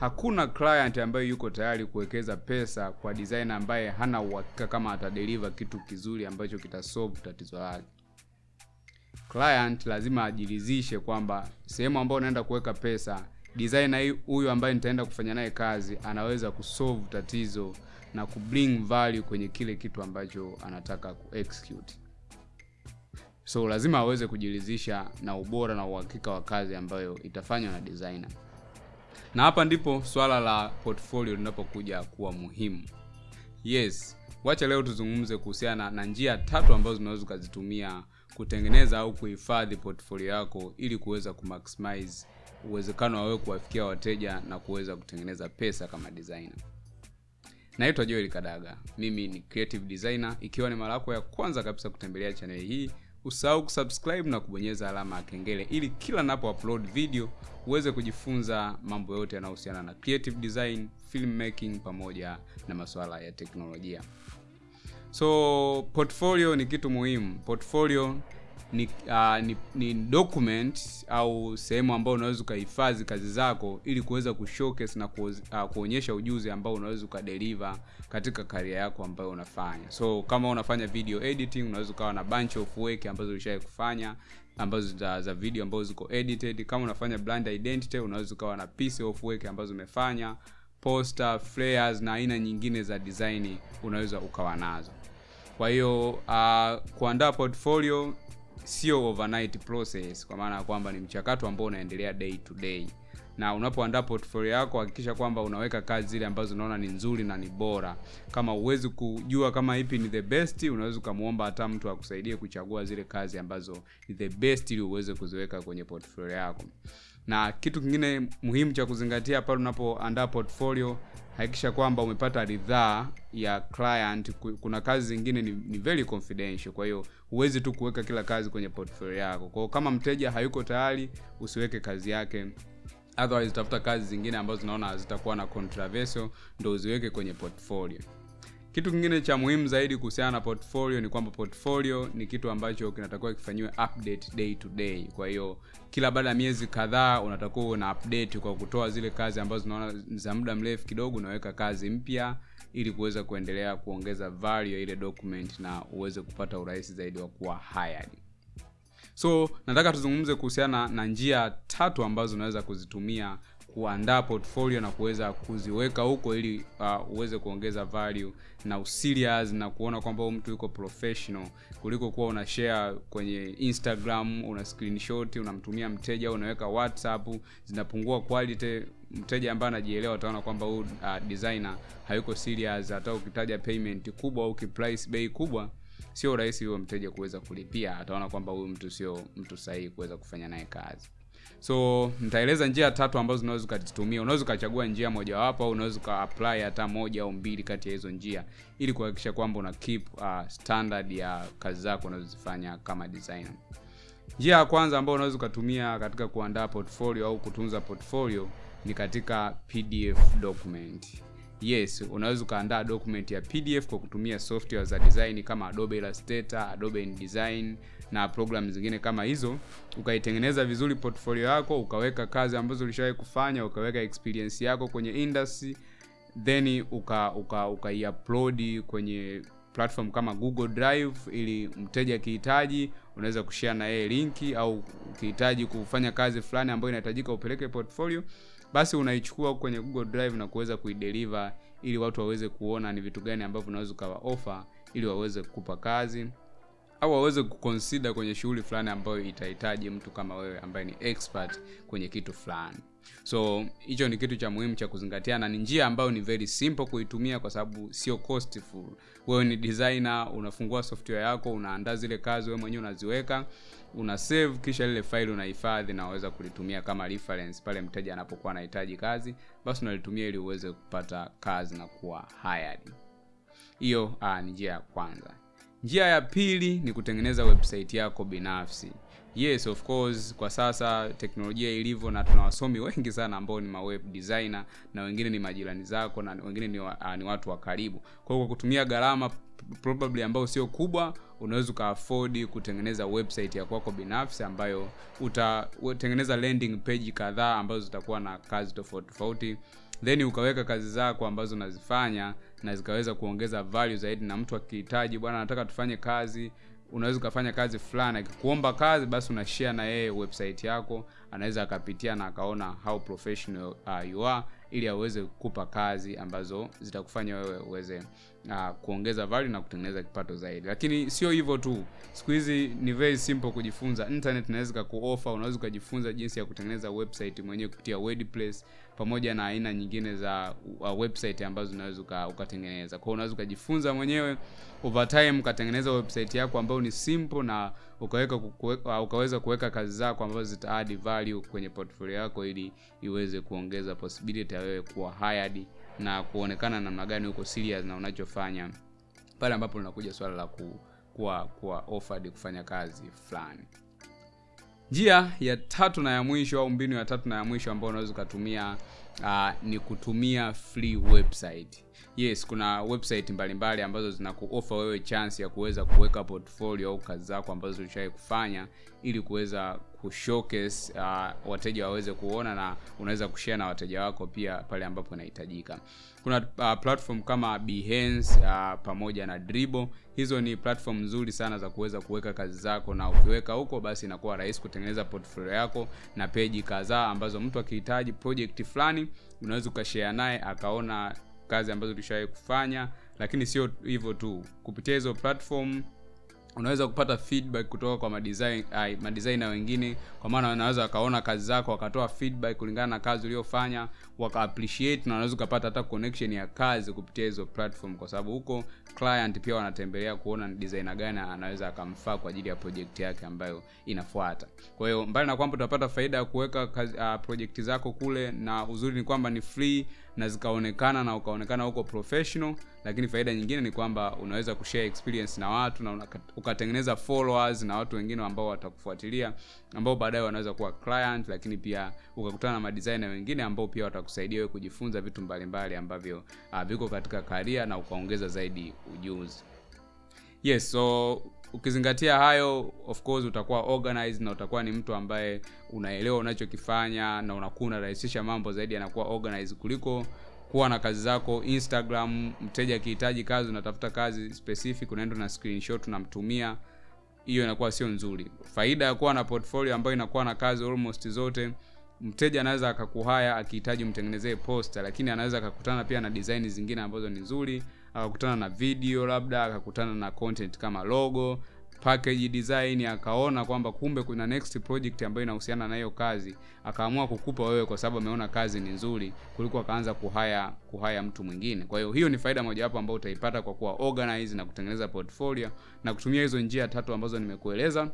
hakuna client ambaye yuko tayari kuwekeza pesa kwa designer ambaye hana uhakika kama atadeliver kitu kizuri ambacho kitasolve tatizo lake. Client lazima ajiridhishe kwamba sehemu ambayo unaenda kuweka pesa designer huyu ambaye nitaenda kufanya naye kazi anaweza kusolve tatizo na kubring value kwenye kile kitu ambacho anataka kuexecute so lazima aweze kujiridhisha na ubora na uhakika wa kazi ambayo itafanywa na designer na hapa ndipo swala la portfolio linapokuja kuwa muhimu. Yes wacha leo tuzungumze kuhusiana na njia tatu ambazo zinaweza ukazitumia kutengeneza au kuhifadhi portfolio yako ili kuweza kumaximize uwezekano wa wewe kuwafikia wateja na kuweza kutengeneza pesa kama designer. Naitwa joel kadaga. Mimi ni creative designer ikiwa ni mara yako ya kwanza kabisa kutembelea chaneli hii usahau kusubscribe na kubonyeza alama ya kengele ili kila napo upload video uweze kujifunza mambo yote yanayohusiana na creative design filmmaking pamoja na masuala ya teknolojia. So portfolio ni kitu muhimu. Portfolio ni, uh, ni, ni document au sehemu ambayo unaweza ukahifadhi kazi zako ili kuweza kushowcase na kuoz, uh, kuonyesha ujuzi ambao unaweza ukadeliver katika karia yako ambayo unafanya. So kama unafanya video editing unaweza ukawa na bunch of work ambazo ulishawai kufanya ambazo za, za video ambazo ziko edited. Kama unafanya brand identity unaweza ukawa na piece of work ambazo umefanya poster flares na aina nyingine za design unaweza ukawa nazo. Kwa hiyo uh, kuandaa portfolio sio overnight process kwa maana ya kwamba ni mchakato ambao unaendelea day to day. Na unapoandaa portfolio yako hakikisha kwamba unaweka kazi zile ambazo unaona ni nzuri na ni bora. Kama uwezi kujua kama ipi ni the best unaweza ukamwomba hata mtu akusaidie kuchagua zile kazi ambazo ni the best ili uweze kuziweka kwenye portfolio yako. Na kitu kingine muhimu cha kuzingatia pale unapoandaa portfolio hakikisha kwamba umepata ridhaa ya client kuna kazi zingine ni, ni very confidential. Kwa hiyo huwezi tu kuweka kila kazi kwenye portfolio yako. Kwao kama mteja hayuko tayari usiweke kazi yake. Otherwise tafuta kazi zingine ambazo zinaona zitakuwa na controversial ndo uziweke kwenye portfolio kitu kingine cha muhimu zaidi kuhusiana na portfolio ni kwamba portfolio ni kitu ambacho kinatakiwa kifanyiwe update day to day. Kwa hiyo kila baada ya miezi kadhaa unatakiwa una na update kwa kutoa zile kazi ambazo unaona za muda mrefu kidogo unaweka kazi mpya ili kuweza kuendelea kuongeza value ya ile document na uweze kupata urahisi zaidi wa kuwa hired. So nataka tuzungumze kuhusiana na njia tatu ambazo unaweza kuzitumia kuandaa portfolio na kuweza kuziweka huko ili uh, uweze kuongeza value na userious na kuona kwamba huyu mtu yuko professional kuliko kuwa una share kwenye instagram una screenshot unamtumia mteja unaweka whatsapp zinapungua quality. Mteja ambaye anajielewa ataona kwamba huyu uh, designer hayuko serious hata ukitaja payment kubwa au ukiprice bei kubwa sio rahisi huyo mteja kuweza kulipia. Ataona kwamba huyu mtu sio mtu sahihi kuweza kufanya naye kazi so nitaeleza njia tatu ambazo unaweza ukazitumia. Unaweza ukachagua njia mojawapo au unaweza ukaapply hata moja au mbili kati ya hizo njia ili kuhakikisha kwamba una keep uh, standard ya kazi zako unazozifanya kama designer. Njia ya kwanza ambayo unaweza ukatumia katika kuandaa portfolio au kutunza portfolio ni katika pdf document yes unaweza ukaandaa document ya pdf kwa kutumia software za design kama adobe illustrator adobe InDesign na program zingine kama hizo. Ukaitengeneza vizuri portfolio yako ukaweka kazi ambazo ulishawahi kufanya ukaweka experience yako kwenye industry then uka uka kwenye platform kama google drive ili mteja akihitaji unaweza kushare na yeye linki au ukihitaji kufanya kazi fulani ambayo inahitajika upeleke portfolio basi unaichukua kwenye google drive na kuweza kuideliver ili watu waweze kuona ni vitu gani ambavyo unaweza ukawa offer ili waweze kukupa kazi au waweze kukonsida kwenye shughuli fulani ambayo itahitaji mtu kama wewe ambaye ni expert kwenye kitu fulani so hicho ni kitu cha muhimu cha kuzingatia na ni njia ambayo ni very simple kuitumia kwa sababu sio costful. Wewe ni designer unafungua software yako unaandaa zile kazi wewe mwenyewe unaziweka una save kisha lile file unahifadhi na waweza kulitumia kama reference pale mteja anapokuwa anahitaji kazi basi unalitumia ili uweze kupata kazi na kuwa hired. Hiyo ah, ni njia ya kwanza njia ya pili ni kutengeneza website yako binafsi. Yes of course kwa sasa teknolojia ilivyo na tuna wasomi wengi sana ambao ni maweb designer na wengine ni majirani zako na wengine ni, wa, uh, ni watu wa karibu. Kwa hiyo kwa kutumia gharama probably ambayo sio kubwa unaweza ukaafford kutengeneza website ya kwako binafsi ambayo utatengeneza landing page kadhaa ambazo zitakuwa na kazi tofauti tofauti. Then ukaweka kazi zako ambazo unazifanya na zikaweza kuongeza value zaidi na mtu akihitaji bwana anataka tufanye kazi. Unaweza ukafanya kazi fulani akikuomba kazi basi una share na yeye website yako anaweza akapitia na akaona how professional uh, you are ili aweze kukupa kazi ambazo zitakufanya wewe uweze uh, kuongeza value na kutengeneza kipato zaidi. Lakini sio hivyo tu. Siku hizi ni very simple kujifunza. Internet inaweza kakuofa unaweza ukajifunza jinsi ya kutengeneza website mwenyewe kupitia wordpress pamoja na aina nyingine za uh, website ambazo unaweza uka, ukatengeneza. Kwao unaweza ukajifunza mwenyewe over time ukatengeneza website yako ambayo ni simple na ukaweka kuweka, uh, ukaweza kuweka kazi zako ambazo zita add value kwenye portfolio yako ili iweze kuongeza possibility ya wewe kuwa hired na kuonekana namna gani uko serious na unachofanya pale ambapo linakuja swala la ku, kuwa kuwa offered kufanya kazi fulani. Njia ya tatu na ya mwisho au mbinu ya tatu na ya mwisho ambayo unaweza ukatumia uh, ni kutumia free website. Yes kuna website mbalimbali mbali ambazo zinakuofa wewe chance ya kuweza kuweka portfolio au kazi zako ambazo ushawai kufanya ili kuweza kushowcase uh, wateja waweze kuona na unaweza kushare na wateja wako pia pale ambapo inahitajika. Kuna uh, platform kama Behance uh, pamoja na Dribbble hizo ni platform nzuri sana za kuweza kuweka kazi zako na ukiweka huko basi inakuwa rahisi kutengeneza portfolio yako na peji kadhaa ambazo mtu akihitaji project fulani unaweza ukashea naye akaona kazi ambazo tulishawahi kufanya lakini sio hivyo tu. Kupitia hizo platform unaweza kupata feedback kutoka kwa madesign wengine kwa maana wanaweza wakaona kazi zako wakatoa feedback kulingana na kazi uliofanya waka appreciate na unaweza ukapata hata connection ya kazi kupitia hizo platform kwa sababu huko client pia wanatembelea kuona ni designer gani anaweza akamfaa kwa ajili ya project yake ambayo inafuata. Kwa hiyo mbali na kwamba utapata faida ya kuweka uh, project zako kule na uzuri ni kwamba ni free na zikaonekana na ukaonekana huko professional lakini faida nyingine ni kwamba unaweza kushare experience na watu na ukatengeneza followers na watu wengine ambao watakufuatilia ambao baadaye wanaweza kuwa client lakini pia ukakutana na madesigner wengine ambao pia watakusaidia wewe kujifunza vitu mbalimbali ambavyo uh, viko katika karia na ukaongeza zaidi ujuzi. Yes so ukizingatia hayo of course utakuwa organized na utakuwa ni mtu ambaye unaelewa unachokifanya na unakuwa unarahisisha mambo zaidi yanakuwa organized kuliko kuwa na kazi zako instagram mteja akihitaji kazi unatafuta kazi specific unaenda na screenshot unamtumia. Hiyo inakuwa sio nzuri. Faida ya kuwa na portfolio ambayo inakuwa na kazi almost zote mteja anaweza akakuhaya akihitaji mtengenezee posta lakini anaweza akakutana pia na design zingine ambazo ni nzuri akakutana na video labda akakutana na content kama logo package design akaona kwamba kumbe kuna next project ambayo inahusiana na hiyo kazi akaamua kukupa wewe kwa sababu ameona kazi ni nzuri kuliko akaanza kuhaya kuhaya mtu mwingine. Kwa hiyo hiyo ni faida mojawapo ambayo utaipata kwa kuwa organize na kutengeneza portfolio na kutumia hizo njia tatu ambazo nimekueleza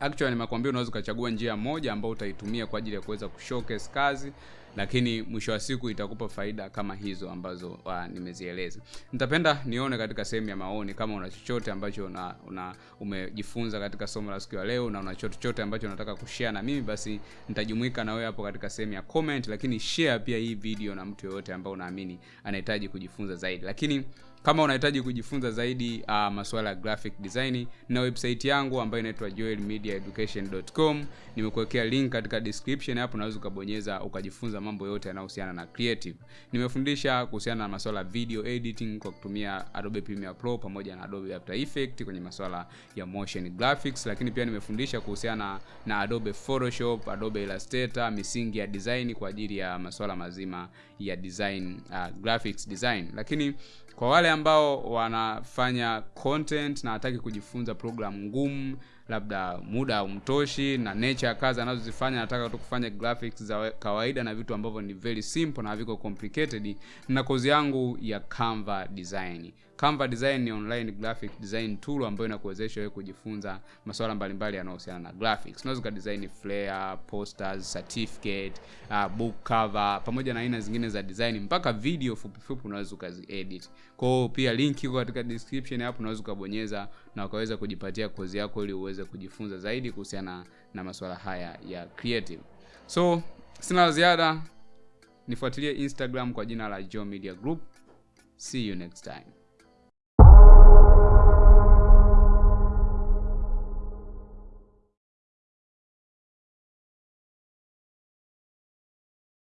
actually nimekwambia unaweza ukachagua njia moja ambayo utaitumia kwa ajili ya kuweza kushowcase kazi lakini mwisho wa siku itakupa faida kama hizo ambazo uh, nimezieleza. Nitapenda nione katika sehemu ya maoni kama una chochote ambacho una, una umejifunza katika somo la siku ya leo na una chochote ambacho unataka kushare na mimi basi nitajumuika na wewe hapo katika sehemu ya comment lakini share pia hii video na mtu yoyote ambao unaamini anahitaji kujifunza zaidi. Lakini kama unahitaji kujifunza zaidi uh, masuala ya graphic design na website yangu ambayo inaitwa joelmediaeducation.com nimekuwekea link katika description hapo unaweza ukabonyeza ukajifunza mambo yote yanayohusiana na creative. Nimefundisha kuhusiana na masuala video editing kwa kutumia adobe premiere pro pamoja na adobe after effect kwenye masuala ya motion graphics lakini pia nimefundisha kuhusiana na adobe photoshop adobe illustrator misingi ya design kwa ajili ya masuala mazima ya design uh, graphics design. Lakini kwa wale ambao wanafanya content na hataki kujifunza program ngumu labda muda haumtoshi na nature ya kazi anazozifanya nataka tu kufanya graphics za kawaida na vitu ambavyo ni very simple na haviko complicated na kozi yangu ya Canva design Canva design ni online graphic design tool ambayo inakuwezesha wewe kujifunza masuala mbalimbali yanayohusiana na graphics. Unaweza ukadesign flyer posters certificate uh, book cover pamoja na aina zingine za design. Mpaka video fupi fupi unaweza ukaziedit. Kwao pia link iko katika description hapo unaweza ukabonyeza na ukaweza kujipatia kozi yako ili uweze kujifunza zaidi kuhusiana na masuala haya ya creative. So sina la ziada. Nifuatilie instagram kwa jina la Joe Media Group. See you next time